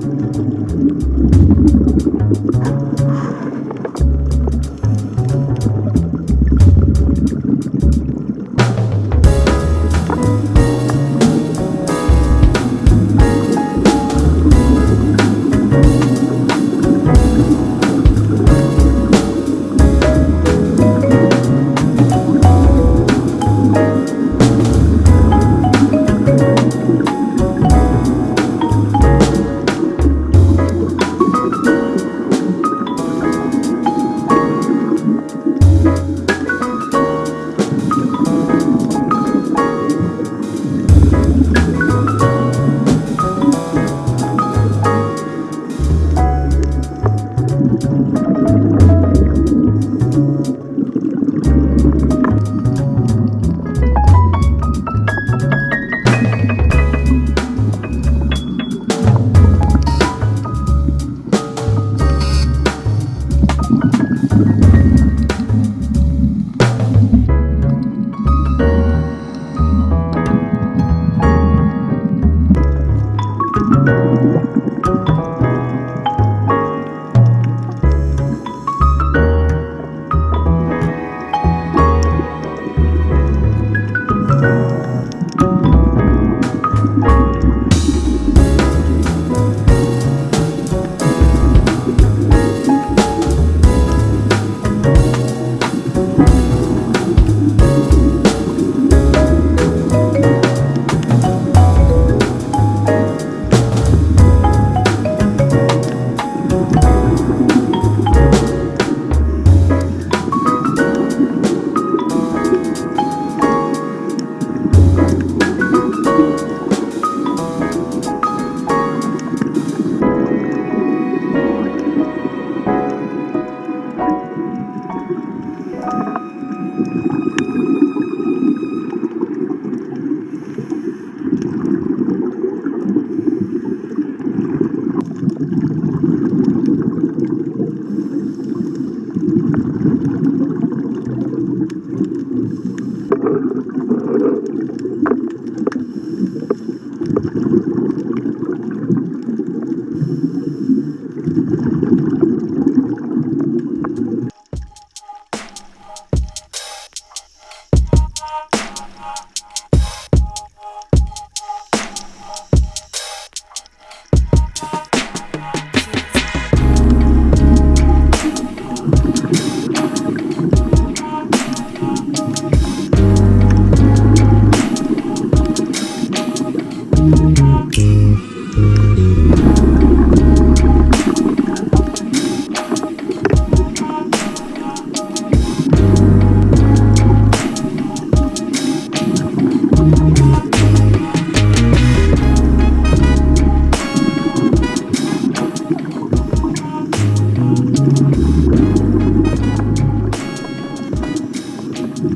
Thank you.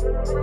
Thank